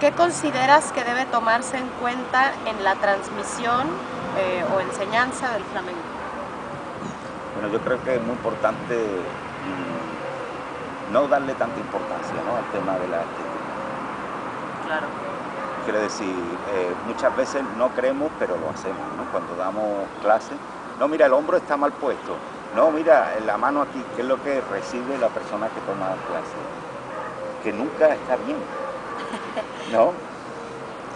¿qué consideras que debe tomarse en cuenta en la transmisión eh, o enseñanza del flamenco? Bueno, yo creo que es muy importante mm, no darle tanta importancia al tema de la estética. Claro. Quiero decir, eh, muchas veces no creemos, pero lo hacemos, ¿no? Cuando damos clases, no, mira, el hombro está mal puesto, no, mira, la mano aquí, ¿qué es lo que recibe la persona que toma clase? Que nunca está bien, ¿no?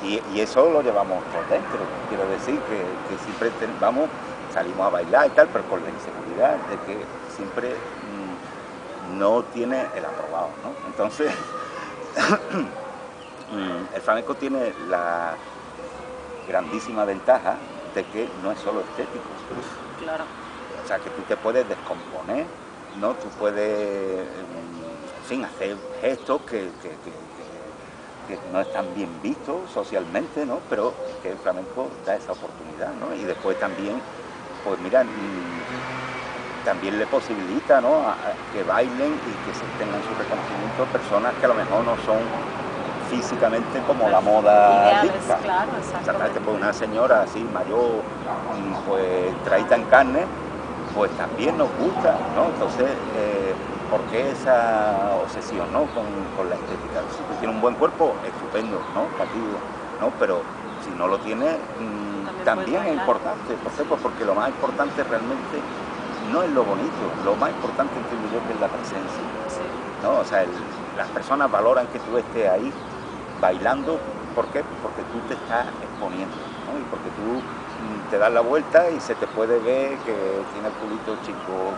Y, eso lo llevamos por dentro, quiero decir que, siempre vamos, salimos a bailar y tal, pero con la inseguridad de que siempre mm, no tiene el aprobado, ¿no? Entonces, mm, el flamenco tiene la grandísima ventaja de que no es solo estético. Claro. O sea, que tú te puedes descomponer, ¿no? Tú puedes, mm, hacer gestos que, no están bien vistos socialmente, ¿no? Pero que el flamenco da esa oportunidad, ¿no? Y después también, pues mira, mm, también le posibilita, ¿no? A, que bailen y que se tengan su reconocimiento personas que a lo mejor no son físicamente como la moda dicta. Claro, exactamente. Pues una señora así mayor, mm, pues traída en carne, pues también nos gusta, ¿no? Entonces, eh, ¿por qué esa obsesión ¿no? con, la estética? Si tú tienes un buen cuerpo, estupendo, ¿no? Partido, ¿no? Pero si no lo tiene, mm, también, es importante. ¿Por qué? Pues porque lo más importante realmente no es lo bonito, lo más importante entiendo yo que es la presencia. ¿no? O sea, las personas valoran que tú estés ahí bailando, ¿por qué? Porque tú te estás exponiendo, ¿no? Y porque tú te das la vuelta y se te puede ver que tiene el culito chico.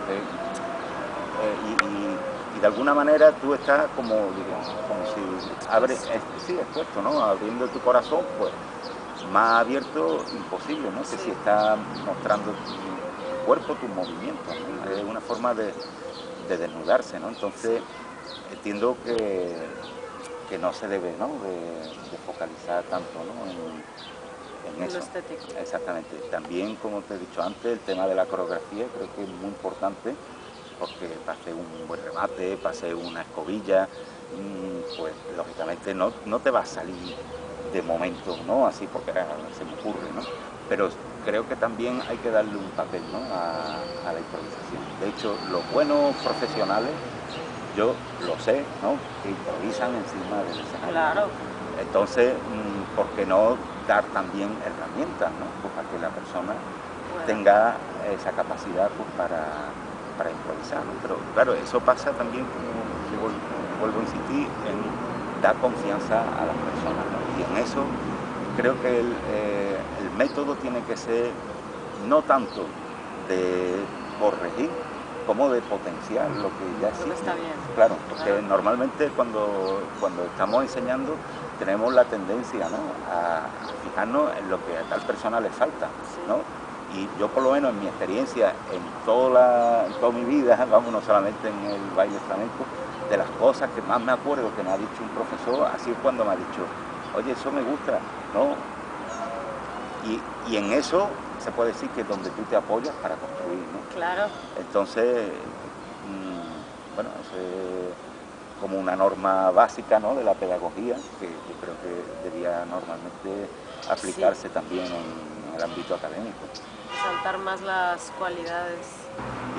Y, de alguna manera tú estás como, como si abres, sí, expuesto, ¿no? Abriendo tu corazón, pues más abierto imposible, ¿no? Que si estás mostrando tu cuerpo, tus movimientos, es una forma de, desnudarse, ¿no? Entonces entiendo que, que no se debe, ¿no? De, focalizar tanto, ¿no? estético. Exactamente. También, como te he dicho antes, el tema de la coreografía creo que es muy importante porque pase un buen remate, pase una escobilla, mm, pues lógicamente no, no te va a salir de momento, ¿no? Así porque se me ocurre, ¿no? Pero creo que también hay que darle un papel ¿no? a, la improvisación. De hecho, los buenos profesionales, yo lo sé, ¿no? Que improvisan encima del escenario. Claro. Entonces, mm, ¿por qué no dar también herramientas ¿no? pues para que la persona tenga esa capacidad pues, para, para improvisar. Pero claro, eso pasa también, como vuelvo a insistir, en dar confianza a las personas. Y en eso creo que eh, el, método tiene que ser no tanto de corregir como de potenciar lo que ya existe. Está bien. Claro, porque normalmente cuando, cuando estamos enseñando tenemos la tendencia a fijarnos en lo que a tal persona le falta. ¿no? Y yo por lo menos en mi experiencia, en toda, toda mi vida, vamos, no solamente en el baile flamenco, de las cosas que más me acuerdo que me ha dicho un profesor, así es cuando me ha dicho, oye, eso me gusta, ¿no? Y, en eso se puede decir que es donde tú te apoyas para construir, ¿no? Claro. Entonces, mm, bueno, eso como una norma básica ¿no? de la pedagogía, que yo creo que debía normalmente aplicarse también en, el ámbito académico. Saltar más las cualidades.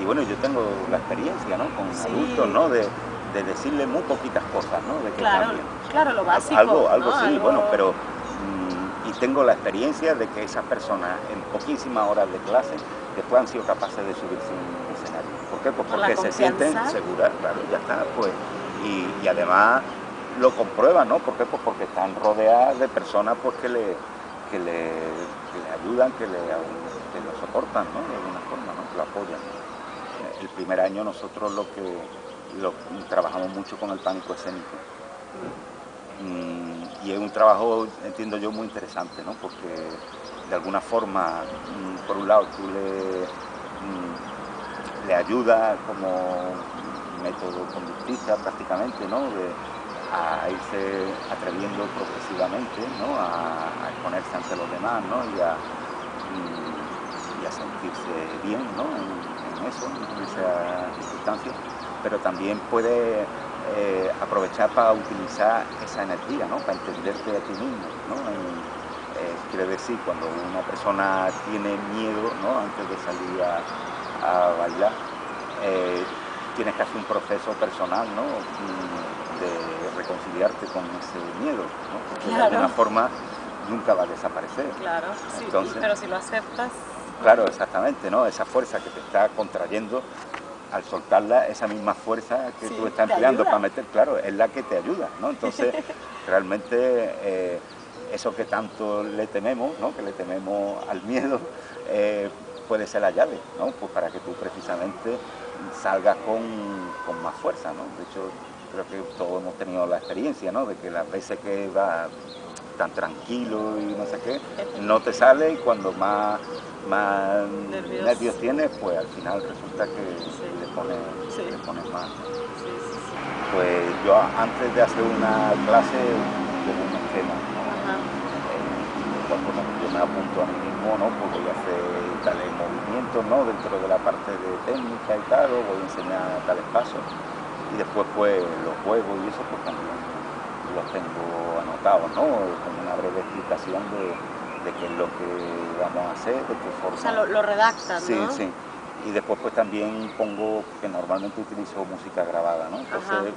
Y bueno, yo tengo la experiencia ¿no? con adultos ¿no? De, de, decirle muy poquitas cosas, ¿no? De que claro, claro, lo básico. Algo, algo sí, bueno, pero mm, y tengo la experiencia de que esas personas en poquísimas horas de clase después han sido capaces de subirse un escenario. ¿Por qué? Pues porque se sienten seguras, claro, ya está, pues y, además lo comprueban, ¿no? ¿Por qué? Pues porque están rodeadas de personas pues, que, le, que, le, ayudan, que, le, lo soportan, ¿no? De alguna forma, ¿no? Que lo apoyan. El primer año nosotros lo que lo, trabajamos mucho con el pánico escénico. Mm, y es un trabajo, entiendo yo, muy interesante, ¿no? Porque de alguna forma, mm, por un lado, tú le, mm, le ayudas como método conductista prácticamente, ¿no? De, a irse atreviendo progresivamente ¿no? a, exponerse ante los demás ¿no? y, a, sentirse bien ¿no? en, eso, en esa circunstancia, pero también puede eh, aprovechar para utilizar esa energía, ¿no? Para entenderte a ti mismo, ¿no? Eh, quiere decir, cuando una persona tiene miedo, ¿no? Antes de salir a, bailar, eh, tienes que hacer un proceso personal, ¿no? Mm, de reconciliarte con ese miedo, ¿no? Porque de alguna forma nunca va a desaparecer. Claro, sí, pero si lo aceptas... Claro, exactamente, ¿no? Esa fuerza que te está contrayendo, al soltarla, esa misma fuerza que tú estás empleando para meter, claro, es la que te ayuda, ¿no? Entonces, realmente, eh, eso que tanto le tememos, ¿no? Que le tememos al miedo, eh, puede ser la llave, ¿no? Pues para que tú precisamente salgas con, con más fuerza, ¿no? De hecho, creo que todos hemos tenido la experiencia, ¿no? De que las veces que va tan tranquilo y no sé qué, no te sale y cuando más, más nervios. tienes, pues al final resulta que le, pones, más. pues yo antes de hacer una clase tengo un esquema, eh, yo me apunto a mí mismo, ¿no? Porque voy a hacer tales movimientos, ¿no? Dentro de la parte de técnica y tal, voy a enseñar tales pasos y después pues los juegos y eso pues también los tengo anotados, ¿no? Con una breve explicación de, qué es lo que vamos a hacer, de qué forma. O sea, lo, lo redactan, Sí, sí. Y después pues también pongo, que normalmente utilizo música grabada, ¿no? Entonces,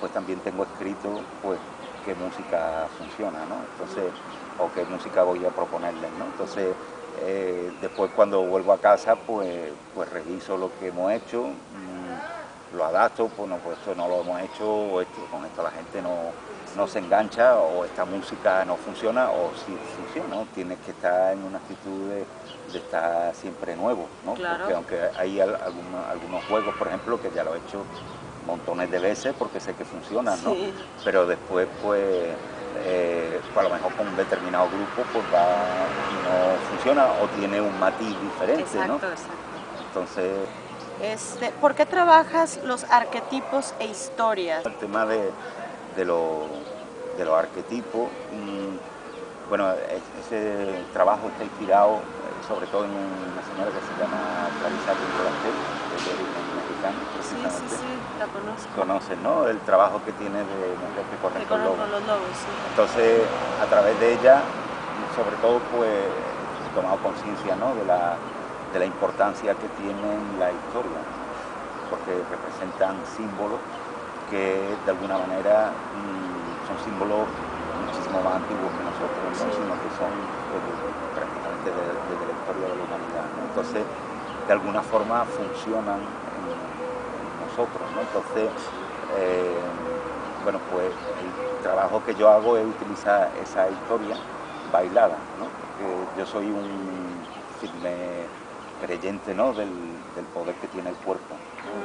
pues también tengo escrito, pues, qué música funciona, ¿no? Entonces, o qué música voy a proponerles, ¿no? Entonces, eh, después cuando vuelvo a casa, pues, pues reviso lo que hemos hecho, lo adapto, pues no, pues esto no lo hemos hecho, o esto, con esto la gente no, se engancha, o esta música no funciona, o si funciona, tienes que estar en una actitud de, estar siempre nuevo, ¿no? Porque aunque hay algunos, juegos, por ejemplo, que ya lo he hecho montones de veces porque sé que funcionan, ¿no? Pero después, pues, eh, pues, a lo mejor con un determinado grupo, pues va y no funciona o tiene un matiz diferente, exacto, Exacto. Entonces... Este, ¿Por qué trabajas los arquetipos e historias? El tema de, de, los arquetipos, bueno, ese trabajo está inspirado eh, sobre todo en una señora que se llama Clarisa Pintolantel, de origen mexicano, Sí, sí, sí, la conozco. Conoces, ¿no? El trabajo que tiene de mujer que con, los lobos. Sí. Entonces, a través de ella, sobre todo, pues, he tomado conciencia, ¿no? De la de la importancia que tienen la historia, porque representan símbolos que de alguna manera mm, son símbolos muchísimo más antiguos que nosotros, sino que son pues, prácticamente desde la historia de la humanidad. Entonces, de alguna forma funcionan en, nosotros. Entonces, eh, bueno, pues el trabajo que yo hago es utilizar esa historia bailada, porque yo soy un filme creyente ¿no? del, poder que tiene el cuerpo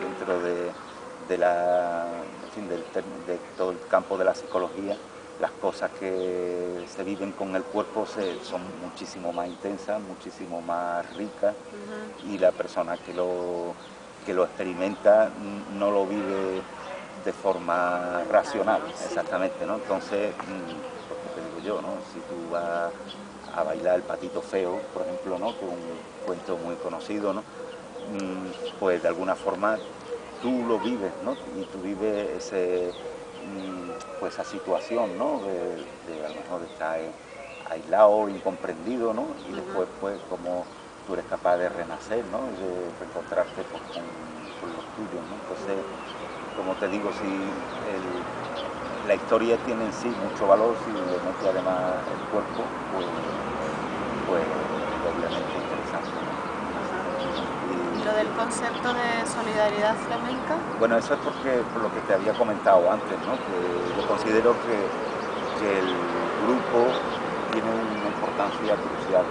dentro de, la, de, todo el campo de la psicología las cosas que se viven con el cuerpo son muchísimo más intensas, muchísimo más ricas y la persona que lo, que lo experimenta no lo vive de forma racional, exactamente, ¿no? Entonces, mm, te digo yo, ¿no? Si tú vas a bailar el patito feo, por ejemplo, ¿no? que es un cuento muy conocido, ¿no? Mm, pues de alguna forma tú lo vives, ¿no? y tú vives ese, mm, pues esa situación ¿no? de, a lo mejor estar aislado, incomprendido, ¿no? y después pues como tú eres capaz de renacer, ¿no? de reencontrarte pues, con, los tuyos. ¿no? Entonces, como te digo, si la historia tiene en sí mucho valor, si le mete además el cuerpo, pues pues obviamente interesante. ¿Y lo del concepto de solidaridad flamenca? Bueno, eso es porque, por lo que te había comentado antes, ¿no? que yo considero que, el grupo tiene una importancia crucial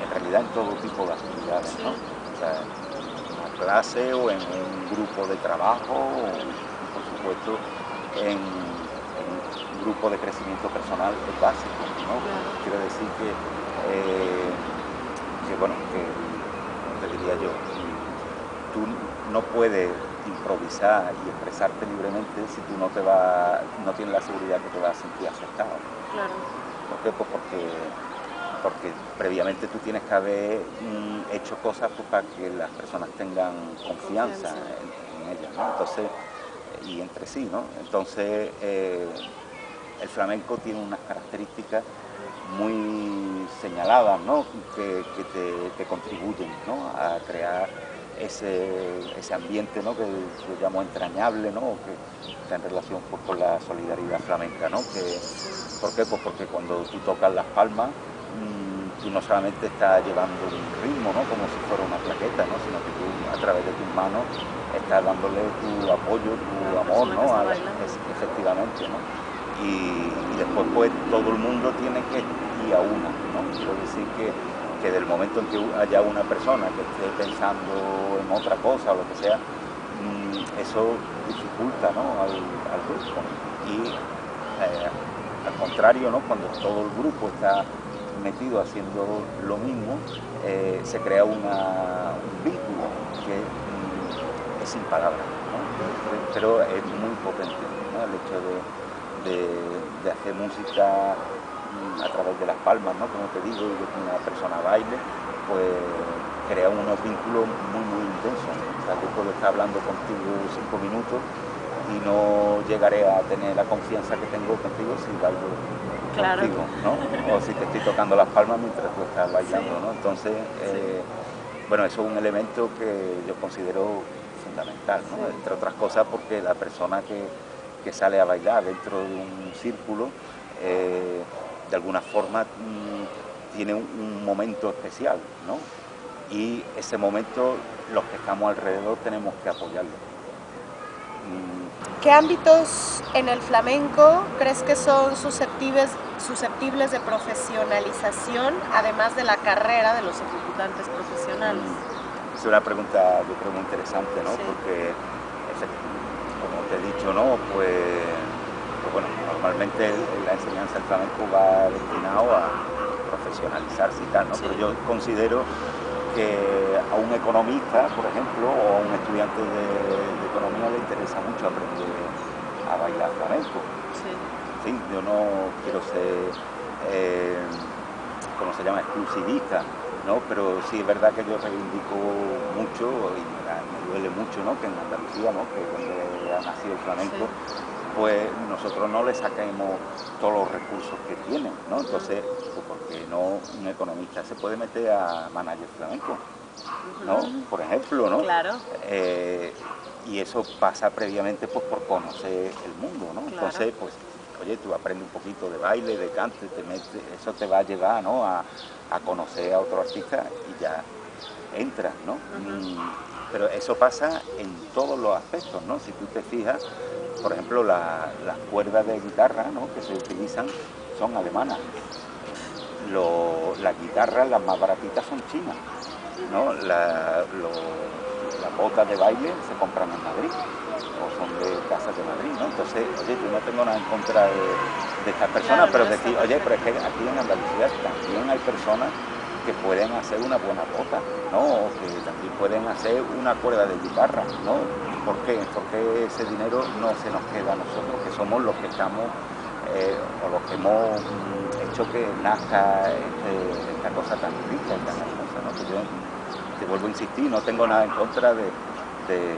en realidad en todo tipo de actividades, ¿no? O sea, en una clase o en un grupo de trabajo, o, por supuesto en grupo de crecimiento personal es básico, ¿no? Quiero decir que, eh, que, bueno, que, te diría yo, tú no puedes improvisar y expresarte libremente si tú no te va, no tienes la seguridad que te vas a sentir aceptado. Claro. ¿Por qué? Pues porque, porque previamente tú tienes que haber mm, hecho cosas pues, para que las personas tengan confianza, En, ellas. ¿no? Entonces, y entre sí, ¿no? Entonces, eh, el flamenco tiene unas características muy señaladas, ¿no? Que, te, contribuyen ¿no? a crear ese, ambiente ¿no? que yo llamo entrañable, ¿no? que está en relación pues, con la solidaridad flamenca. ¿no? Que, ¿Por qué? Pues porque cuando tú tocas las palmas, tú no solamente estás llevando un ritmo, ¿no? como si fuera una plaqueta, ¿no? sino que tú a través de tus manos estás dándole tu apoyo, tu amor, ¿no? efectivamente. ¿no? Y, después pues todo el mundo tiene que ir a una. ¿no? Quiero decir que, que del momento en que haya una persona que esté pensando en otra cosa o lo que sea, mm, eso dificulta ¿no? al, grupo. Y eh, al contrario, ¿no? cuando todo el grupo está metido haciendo lo mismo, eh, se crea un vínculo que mm, es sin palabras, pero es muy potente el hecho de, hacer música mm, a través de las palmas, ¿no? como te digo, y de que una persona baile, pues crea unos vínculos muy, muy intensos. O sea, yo puedo estar hablando contigo cinco minutos y no llegaré a tener la confianza que tengo contigo si bailo contigo, ¿no? O si te estoy tocando las palmas mientras tú estás bailando, ¿no? Entonces, eh, bueno, eso es un elemento que yo considero fundamental, ¿no? Entre otras cosas porque la persona que, sale a bailar dentro de un círculo, eh, de alguna forma mm, tiene un, momento especial, ¿no? Y ese momento los que estamos alrededor tenemos que apoyarlo. Mm, ¿Qué ámbitos en el flamenco crees que son susceptibles, susceptibles de profesionalización, además de la carrera de los ejecutantes profesionales? Es una pregunta, yo creo, muy interesante, ¿no? Porque, como te he dicho, ¿no? Pues, pues, bueno, normalmente la enseñanza del flamenco va destinado a profesionalizarse y tal, ¿no? Pero yo considero que a un economista, por ejemplo, o a un estudiante de, economía le interesa mucho aprender a bailar flamenco. Sí. yo no quiero ser, eh, ¿cómo se llama?, exclusivista, ¿no? Pero sí es verdad que yo reivindico mucho y me, duele mucho, ¿no?, que en Andalucía, ¿no?, que donde ha nacido el flamenco, pues nosotros no le saquemos todos los recursos que tienen, ¿no? Entonces, pues porque no un economista se puede meter a manager flamenco, ¿no? Por ejemplo, ¿no? Claro. Eh, y eso pasa previamente pues por conocer el mundo, ¿no? Entonces, pues, oye, tú aprendes un poquito de baile, de cante, te metes, eso te va a llevar, ¿no? A, conocer a otro artista y ya entras, ¿no? pero eso pasa en todos los aspectos, ¿no? Si tú te fijas, por ejemplo, las cuerdas de guitarra que se utilizan son alemanas. las guitarras, las más baratitas, son chinas. ¿no? las botas de baile se compran en Madrid o son de casas de Madrid. ¿no? Entonces, oye, yo no tengo nada en contra de, estas personas, pero decir, oye, pero es que aquí en Andalucía también hay personas pueden hacer una buena bota, ¿no? O que también pueden hacer una cuerda de guitarra, ¿no? ¿Por qué? Porque ese dinero no se nos queda a nosotros, que somos los que estamos, eh, o los que hemos hecho que nazca este, esta cosa tan rica y tan hermosa, ¿no? Que yo te vuelvo a insistir, no tengo nada en contra de, que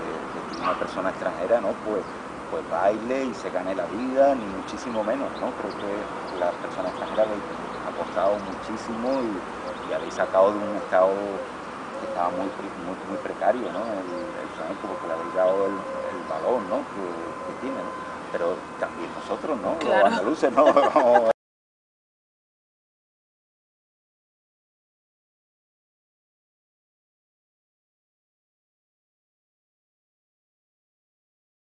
una persona extranjera, ¿no? Pues, pues baile y se gane la vida, ni muchísimo menos, ¿no? Creo que la persona extranjera ha costado muchísimo y, habéis sacado de un estado que estaba muy, muy, precario, ¿no? El, el flamenco, porque le habéis dado el, valor, ¿no? Que, tiene, Pero también nosotros, ¿no? Los andaluces, ¿no?